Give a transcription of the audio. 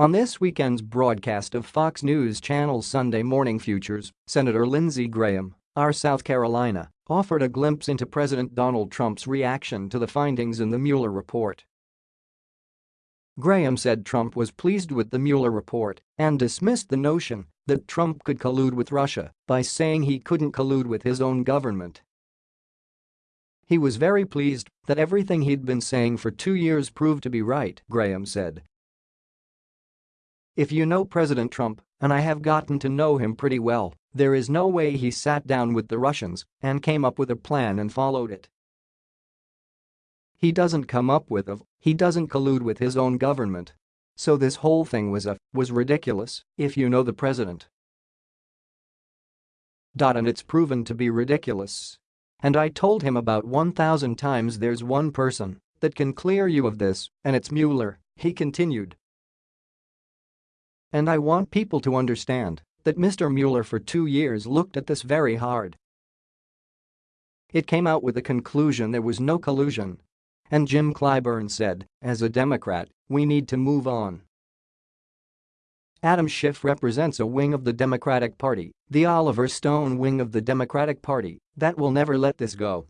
On this weekend's broadcast of Fox News Channel's Sunday Morning Futures, Senator Lindsey Graham, our South Carolina, offered a glimpse into President Donald Trump's reaction to the findings in the Mueller report. Graham said Trump was pleased with the Mueller report and dismissed the notion that Trump could collude with Russia by saying he couldn't collude with his own government. He was very pleased that everything he'd been saying for two years proved to be right, Graham said. If you know President Trump, and I have gotten to know him pretty well, there is no way he sat down with the Russians and came up with a plan and followed it. He doesn't come up with a, he doesn't collude with his own government. So this whole thing was a, was ridiculous, if you know the president. And it's proven to be ridiculous. And I told him about 1,000 times there's one person that can clear you of this, and it's Mueller, he continued. And I want people to understand that Mr. Mueller for two years looked at this very hard. It came out with the conclusion there was no collusion. And Jim Clyburn said, as a Democrat, we need to move on. Adam Schiff represents a wing of the Democratic Party, the Oliver Stone wing of the Democratic Party, that will never let this go